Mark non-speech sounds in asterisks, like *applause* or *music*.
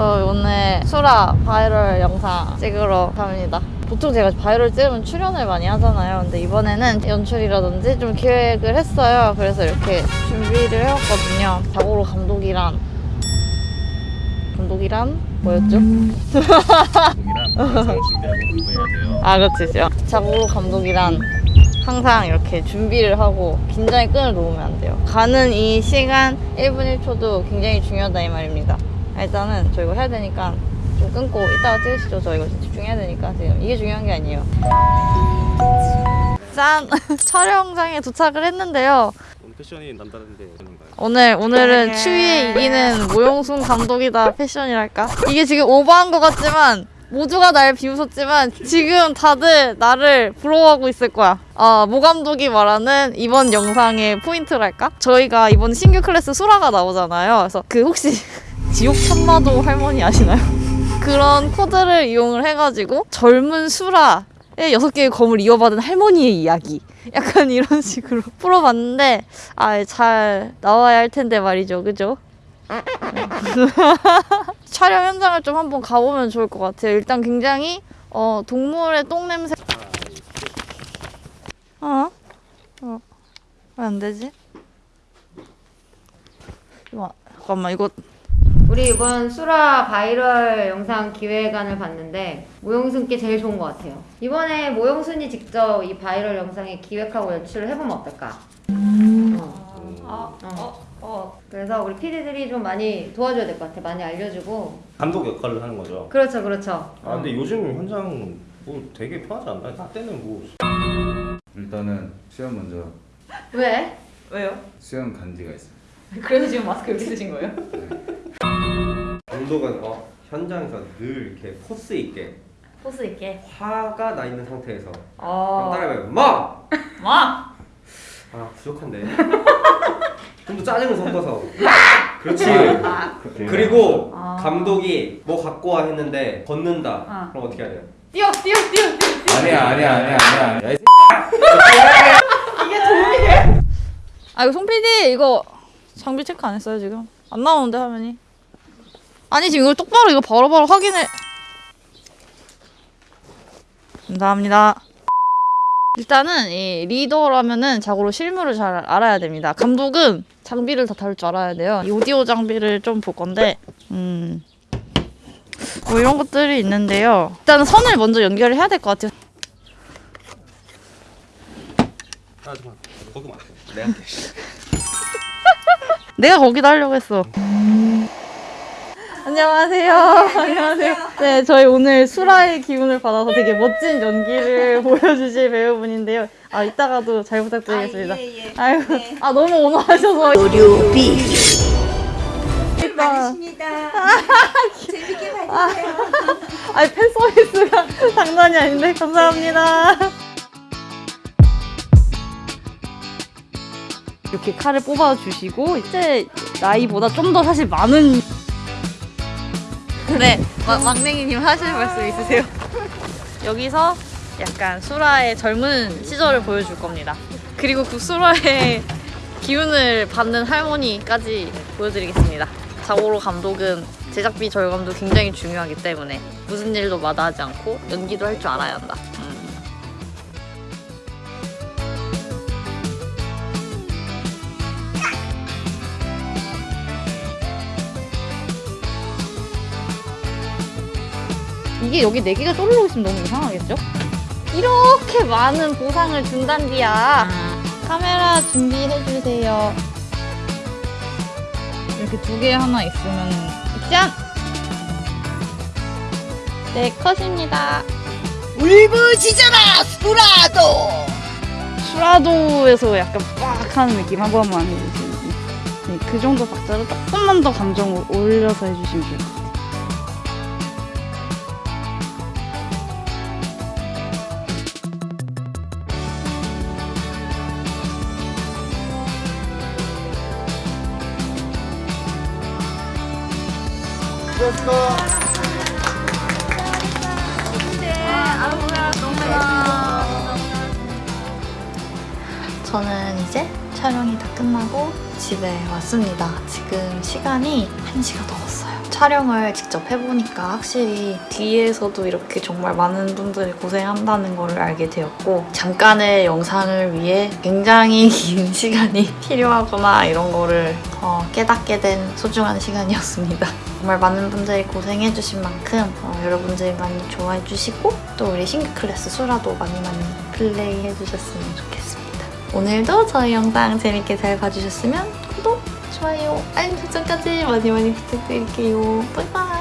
저 오늘 수라 바이럴 영상 찍으러 갑니다. 보통 제가 바이럴 찍으면 출연을 많이 하잖아요. 근데 이번에는 연출이라든지 좀 기획을 했어요. 그래서 이렇게 준비를 해왔거든요. 자고로 감독이란 감독이란 뭐였죠? 동이랑 영상 준비하고 공부해야 돼요. 아 그렇지 자고로 감독이란 항상 이렇게 준비를 하고 긴장의 끈을 놓으면 안 돼요 가는 이 시간 1분 1초도 굉장히 중요하다 이 말입니다 일단은 저 이거 해야 되니까 좀 끊고 이따가 찍으시죠 저 이거 집중해야 되니까 지금 이게 중요한 게 아니에요 짠! *laughs* 촬영장에 도착을 했는데요 오늘 패션이 남다른데? 오늘 오늘은 추위에 이기는 모용순 감독이다 패션이랄까 이게 지금 오버한 것 같지만 모두가 날 비웃었지만 지금 다들 나를 부러워하고 있을 거야. 아, 모 감독이 말하는 이번 영상의 포인트랄까? 저희가 이번 신규 클래스 수라가 나오잖아요. 그래서 그 혹시 *laughs* 지옥 참마도 할머니 아시나요? *laughs* 그런 코드를 이용을 해가지고 젊은 수라 의 여섯 개의 검을 이어받은 할머니의 이야기. 약간 이런 *laughs* 식으로 풀어봤는데 아 잘 나와야 할 텐데 말이죠, 그죠? *laughs* 촬영 현장을 좀 한번 가보면 좋을 것 같아요. 일단 굉장히 어 동물의 똥 냄새. 어? 어? 왜 안 되지? 이거 잠깐만 이거 우리 이번 수라 바이럴 영상 기획안을 봤는데 모용순께 제일 좋은 것 같아요. 이번에 모용순이 직접 이 바이럴 영상에 기획하고 연출을 해보면 어떨까? 어. 아, 어. 어. 그래서 우리 PD들이 좀 많이 도와줘야 될 것 같아. 많이 알려주고. 감독 역할을 하는 거죠. 그렇죠, 그렇죠. 아 근데 요즘 현장 뭐 되게 편하지 않나요? 나 때는 뭐 일단은 수영 먼저 왜? 왜요? 수영 간지가 있어요. *laughs* 그래서 지금 마스크 여기 쓰신 거예요? 감독은 어, 현장에서 늘 이렇게 포스 있게 포스 있게. 화가 나 있는 상태에서 어. 따라해봐요 마! 마. 아 부족한데 *laughs* 좀 더 짜증을 섞어서 그렇지 그리고 아. 감독이 뭐 갖고 와 했는데 걷는다 아. 그럼 어떻게 해야 돼요? 뛰어, 뛰어, 뛰어, 뛰어. 아니야 아니야 아니야 아니야. 야, 이아 이거 송 PD 이거 장비 체크 안 했어요 지금? 안 나오는데 화면이? 아니 지금 이걸 똑바로 이거 바로바로 확인을 감사합니다. 일단은 이 리더라면은 자고로 실물을 잘 알아야 됩니다. 감독은 장비를 다 다룰 줄 알아야 돼요. 이 오디오 장비를 좀 볼 건데 음... 뭐 이런 것들이 있는데요. 일단은 선을 먼저 연결을 해야 될 것 같아요. 아 잠깐 거기만. 내가 할게. 내가 거기다 하려고 했어. 안녕하세요. 안녕하세요. 네, 저희 오늘 수라의 기운을 받아서 되게 멋진 연기를 *laughs* 보여주실 배우분인데요. 아, 이따가도 잘 부탁드리겠습니다. 아, 유 아, 너무 온화하셔서. 요리비 일단, 많으십니다. 재밌게 봐주세요. 아니, 팬 서비스가 *laughs* 장난이 아닌데, 감사합니다. 이렇게 칼을 뽑아주시고, 이제 나이보다 좀 더 사실 많은. 네, 막, 막냉이님 하실 말씀 있으세요? *laughs* 여기서 약간 수라의 젊은 시절을 보여줄 겁니다. 그리고 그 수라의 기운을 받는 할머니까지 보여드리겠습니다. 자고로 감독은 제작비 절감도 굉장히 중요하기 때문에 무슨 일도 마다하지 않고 연기도 할 줄 알아야 한다. 이게 여기 네 개가 쪼르르 있으면 너무 이상하겠죠? 이렇게 많은 보상을 준단디야. 카메라 준비해 주세요. 이렇게 두 개 하나 있으면 짠! 네 컷입니다. 울부짖어라 수라도. 수라도에서 약간 빡 하는 느낌 한 번만 해주시면 네, 그 정도 박자를 조금만 더 감정을 올려서 해주시면 좋을 것 같아요. 저는 이제 촬영이 다 끝나고 집에 왔습니다. 지금 시간이 1시가 넘었어요. 촬영을 직접 해보니까 확실히 뒤에서도 이렇게 정말 많은 분들이 고생한다는 걸 알게 되었고 잠깐의 영상을 위해 굉장히 *laughs* 긴 시간이 필요하구나 이런 거를 어, 깨닫게 된 소중한 시간이었습니다. 정말 많은 분들이 고생해주신 만큼 어, 여러분들이 많이 좋아해주시고 또 우리 신규 클래스 수라도 많이 많이 플레이해주셨으면 좋겠습니다. 오늘도 저희 영상 재밌게 잘 봐주셨으면 구독, 좋아요, 알림 설정까지 많이 많이 부탁드릴게요. 바이바이.